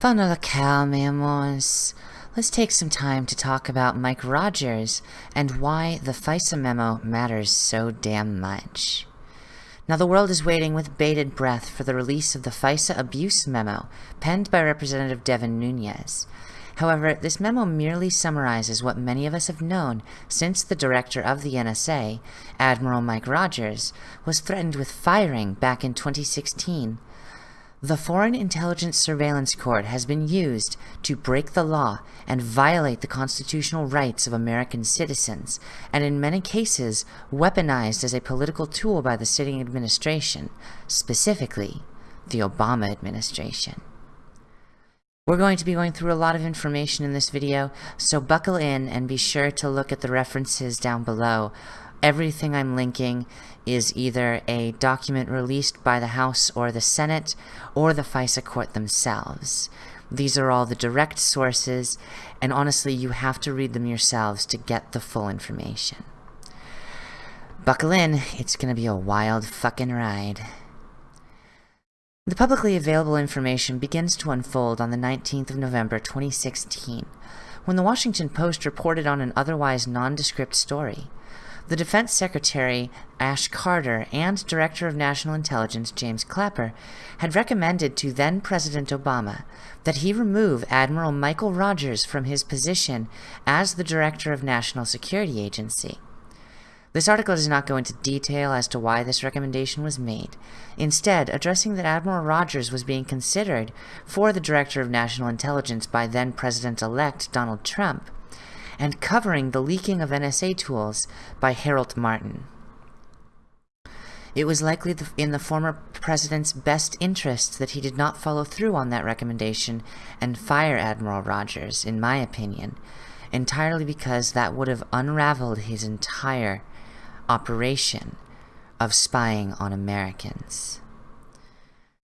Fun la cow, mi amores. Let's take some time to talk about Mike Rogers and why the FISA memo matters so damn much. Now the world is waiting with bated breath for the release of the FISA abuse memo penned by Representative Devin Nunes. However, this memo merely summarizes what many of us have known since the director of the NSA, Admiral Mike Rogers, was threatened with firing back in 2016 the Foreign Intelligence Surveillance Court has been used to break the law and violate the constitutional rights of American citizens, and in many cases weaponized as a political tool by the sitting administration, specifically the Obama administration. We're going to be going through a lot of information in this video, so buckle in and be sure to look at the references down below Everything I'm linking is either a document released by the House or the Senate or the FISA court themselves. These are all the direct sources, and honestly, you have to read them yourselves to get the full information. Buckle in, it's gonna be a wild fucking ride. The publicly available information begins to unfold on the 19th of November 2016, when the Washington Post reported on an otherwise nondescript story. The Defense Secretary, Ash Carter, and Director of National Intelligence, James Clapper, had recommended to then President Obama that he remove Admiral Michael Rogers from his position as the Director of National Security Agency. This article does not go into detail as to why this recommendation was made, instead addressing that Admiral Rogers was being considered for the Director of National Intelligence by then President-elect Donald Trump, and covering the leaking of NSA tools by Harold Martin. It was likely in the former president's best interest that he did not follow through on that recommendation and fire Admiral Rogers, in my opinion, entirely because that would have unraveled his entire operation of spying on Americans.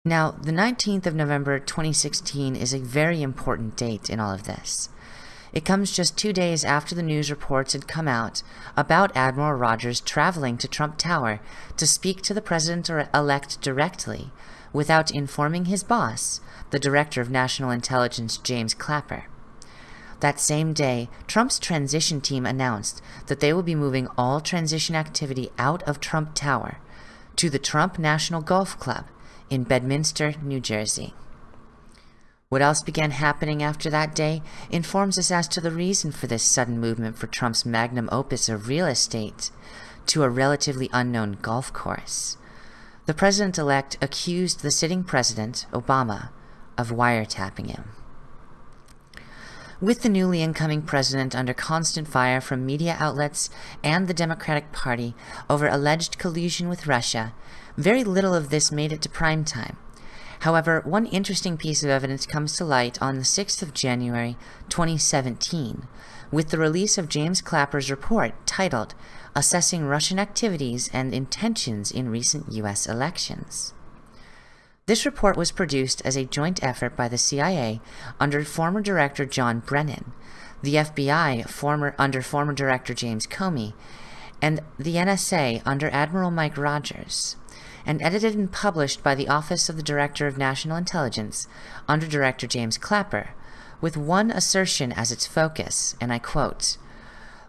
Now, the 19th of November 2016 is a very important date in all of this. It comes just two days after the news reports had come out about Admiral Rogers traveling to Trump Tower to speak to the President-elect directly without informing his boss, the Director of National Intelligence James Clapper. That same day, Trump's transition team announced that they will be moving all transition activity out of Trump Tower to the Trump National Golf Club in Bedminster, New Jersey. What else began happening after that day informs us as to the reason for this sudden movement for Trump's magnum opus of real estate to a relatively unknown golf course. The president-elect accused the sitting president, Obama, of wiretapping him. With the newly incoming president under constant fire from media outlets and the Democratic Party over alleged collusion with Russia, very little of this made it to prime time. However, one interesting piece of evidence comes to light on the 6th of January 2017 with the release of James Clapper's report titled Assessing Russian Activities and Intentions in Recent U.S. Elections. This report was produced as a joint effort by the CIA under former Director John Brennan, the FBI former, under former Director James Comey, and the NSA under Admiral Mike Rogers and edited and published by the Office of the Director of National Intelligence under Director James Clapper, with one assertion as its focus, and I quote,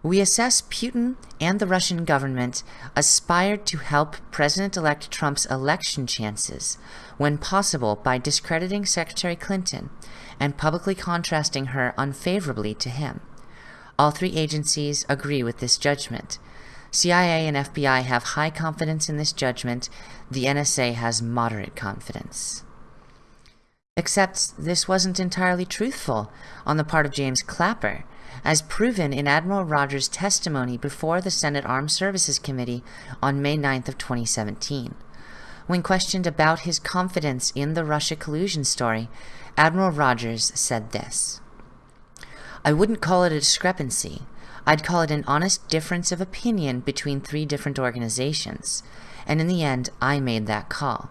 we assess Putin and the Russian government aspired to help President-elect Trump's election chances when possible by discrediting Secretary Clinton and publicly contrasting her unfavorably to him. All three agencies agree with this judgment, CIA and FBI have high confidence in this judgment, the NSA has moderate confidence. Except this wasn't entirely truthful on the part of James Clapper, as proven in Admiral Rogers' testimony before the Senate Armed Services Committee on May 9th of 2017. When questioned about his confidence in the Russia collusion story, Admiral Rogers said this, I wouldn't call it a discrepancy. I'd call it an honest difference of opinion between three different organizations, and in the end, I made that call.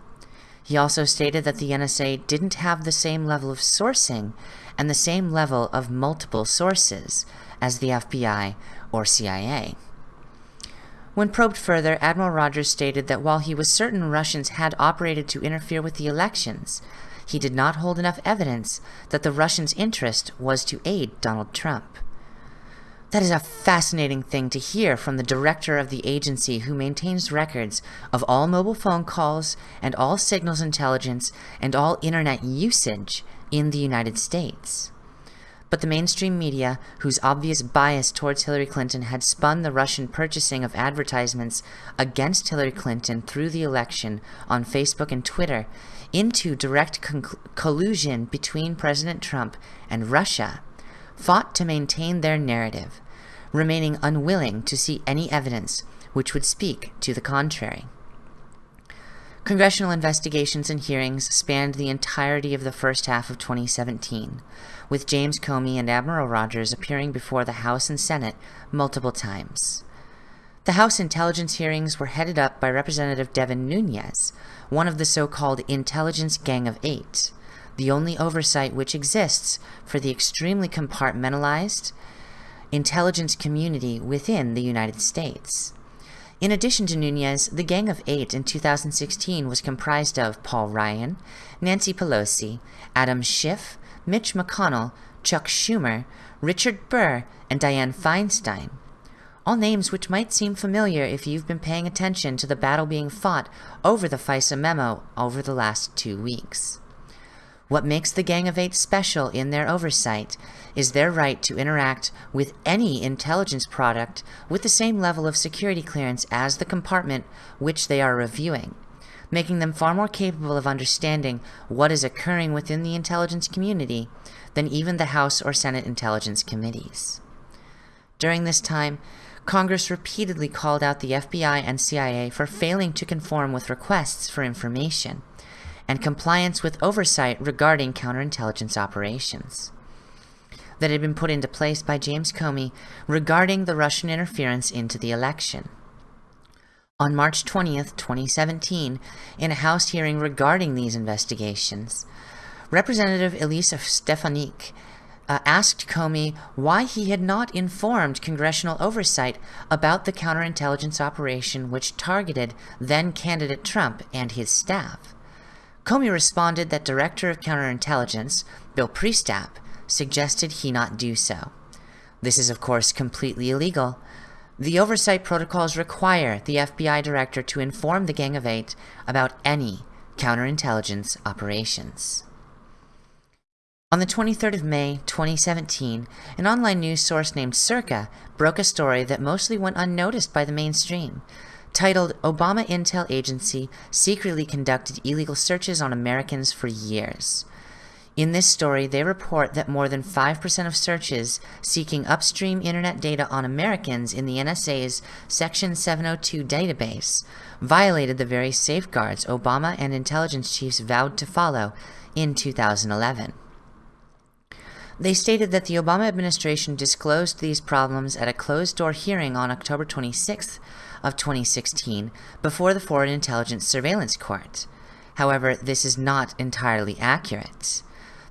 He also stated that the NSA didn't have the same level of sourcing and the same level of multiple sources as the FBI or CIA. When probed further, Admiral Rogers stated that while he was certain Russians had operated to interfere with the elections, he did not hold enough evidence that the Russians' interest was to aid Donald Trump. That is a fascinating thing to hear from the director of the agency who maintains records of all mobile phone calls and all signals intelligence and all internet usage in the United States. But the mainstream media, whose obvious bias towards Hillary Clinton had spun the Russian purchasing of advertisements against Hillary Clinton through the election on Facebook and Twitter into direct collusion between President Trump and Russia, fought to maintain their narrative, remaining unwilling to see any evidence which would speak to the contrary. Congressional investigations and hearings spanned the entirety of the first half of 2017, with James Comey and Admiral Rogers appearing before the House and Senate multiple times. The House intelligence hearings were headed up by Representative Devin Nunes, one of the so-called Intelligence Gang of Eight, the only oversight which exists for the extremely compartmentalized intelligence community within the United States. In addition to Nunes, the Gang of Eight in 2016 was comprised of Paul Ryan, Nancy Pelosi, Adam Schiff, Mitch McConnell, Chuck Schumer, Richard Burr, and Dianne Feinstein. All names which might seem familiar if you've been paying attention to the battle being fought over the FISA memo over the last two weeks. What makes the Gang of Eight special in their oversight is their right to interact with any intelligence product with the same level of security clearance as the compartment which they are reviewing, making them far more capable of understanding what is occurring within the intelligence community than even the House or Senate intelligence committees. During this time, Congress repeatedly called out the FBI and CIA for failing to conform with requests for information and compliance with oversight regarding counterintelligence operations that had been put into place by James Comey regarding the Russian interference into the election. On March 20th, 2017, in a House hearing regarding these investigations, Representative Elise Stefanik uh, asked Comey why he had not informed congressional oversight about the counterintelligence operation which targeted then-candidate Trump and his staff. Comey responded that Director of Counterintelligence, Bill Priestap, suggested he not do so. This is of course completely illegal. The oversight protocols require the FBI director to inform the Gang of Eight about any counterintelligence operations. On the 23rd of May, 2017, an online news source named Circa broke a story that mostly went unnoticed by the mainstream. Titled, Obama Intel Agency Secretly Conducted Illegal Searches on Americans for Years. In this story, they report that more than 5% of searches seeking upstream internet data on Americans in the NSA's Section 702 database violated the very safeguards Obama and intelligence chiefs vowed to follow in 2011. They stated that the Obama administration disclosed these problems at a closed-door hearing on October 26th of 2016 before the Foreign Intelligence Surveillance Court. However, this is not entirely accurate.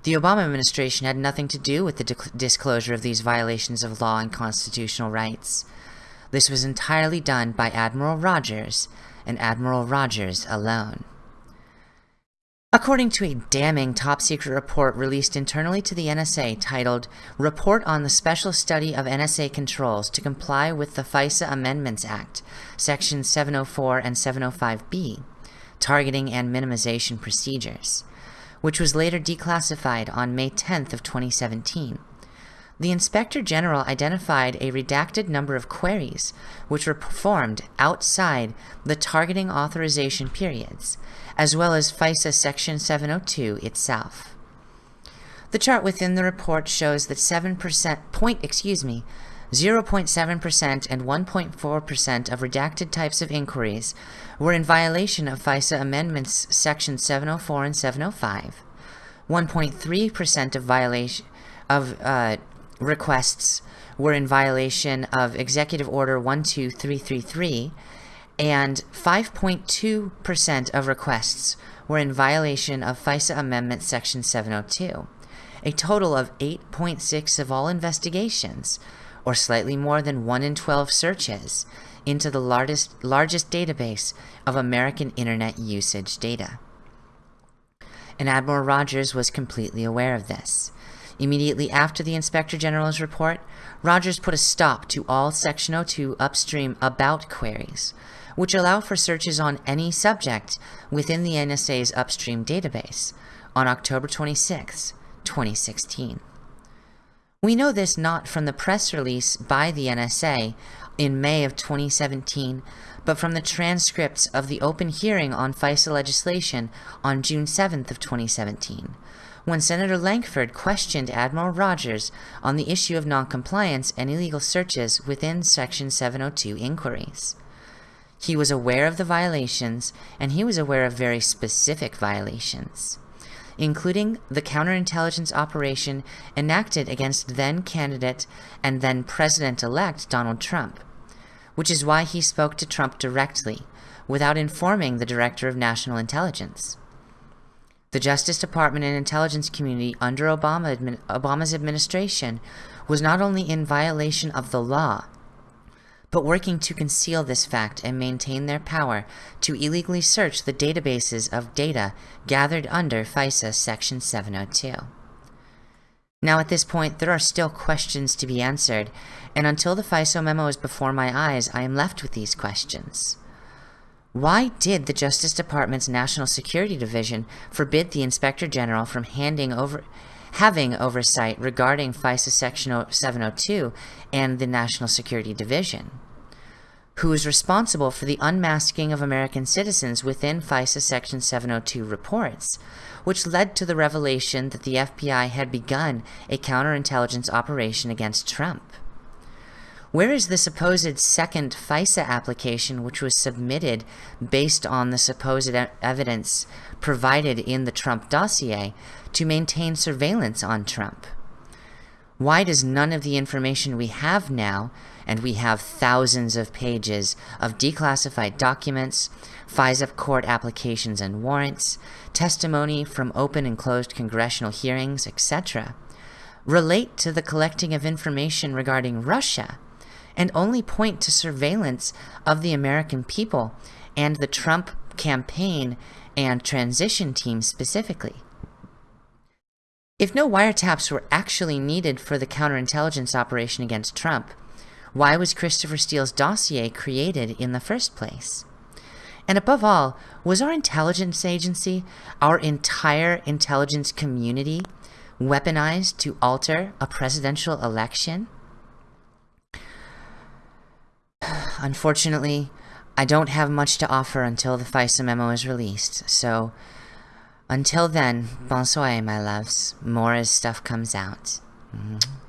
The Obama administration had nothing to do with the disclosure of these violations of law and constitutional rights. This was entirely done by Admiral Rogers, and Admiral Rogers alone. According to a damning top-secret report released internally to the NSA titled Report on the Special Study of NSA Controls to Comply with the FISA Amendments Act, Sections 704 and 705B, Targeting and Minimization Procedures, which was later declassified on May 10th of 2017, the Inspector General identified a redacted number of queries which were performed outside the targeting authorization periods, as well as FISA Section 702 itself. The chart within the report shows that 7% point, excuse me, 0.7% and 1.4% of redacted types of inquiries were in violation of FISA Amendments Section 704 and 705. 1.3% of violation of uh, requests were in violation of Executive Order 12333, and 5.2% of requests were in violation of FISA Amendment Section 702. A total of 8.6 of all investigations, or slightly more than 1 in 12 searches, into the largest, largest database of American Internet usage data. and Admiral Rogers was completely aware of this. Immediately after the Inspector General's report, Rogers put a stop to all Section 02 upstream about queries, which allow for searches on any subject within the NSA's upstream database on October 26, 2016. We know this not from the press release by the NSA in May of 2017, but from the transcripts of the open hearing on FISA legislation on June 7th of 2017, when Senator Lankford questioned Admiral Rogers on the issue of noncompliance and illegal searches within Section 702 inquiries. He was aware of the violations, and he was aware of very specific violations including the counterintelligence operation enacted against then-candidate and then President-elect Donald Trump, which is why he spoke to Trump directly, without informing the Director of National Intelligence. The Justice Department and intelligence community under Obama Obama's administration was not only in violation of the law, but working to conceal this fact and maintain their power to illegally search the databases of data gathered under FISA Section 702. Now at this point, there are still questions to be answered, and until the FISA memo is before my eyes, I am left with these questions. Why did the Justice Department's National Security Division forbid the Inspector General from handing over having oversight regarding FISA Section 702 and the National Security Division, who is responsible for the unmasking of American citizens within FISA Section 702 reports, which led to the revelation that the FBI had begun a counterintelligence operation against Trump. Where is the supposed second FISA application which was submitted based on the supposed evidence provided in the Trump dossier to maintain surveillance on Trump? Why does none of the information we have now, and we have thousands of pages of declassified documents, FISA court applications and warrants, testimony from open and closed congressional hearings, etc., relate to the collecting of information regarding Russia, and only point to surveillance of the American people and the Trump campaign and transition team specifically. If no wiretaps were actually needed for the counterintelligence operation against Trump, why was Christopher Steele's dossier created in the first place? And above all, was our intelligence agency, our entire intelligence community, weaponized to alter a presidential election? Unfortunately, I don't have much to offer until the FISA memo is released, so until then, bonsoir, my loves. More as stuff comes out. Mm -hmm.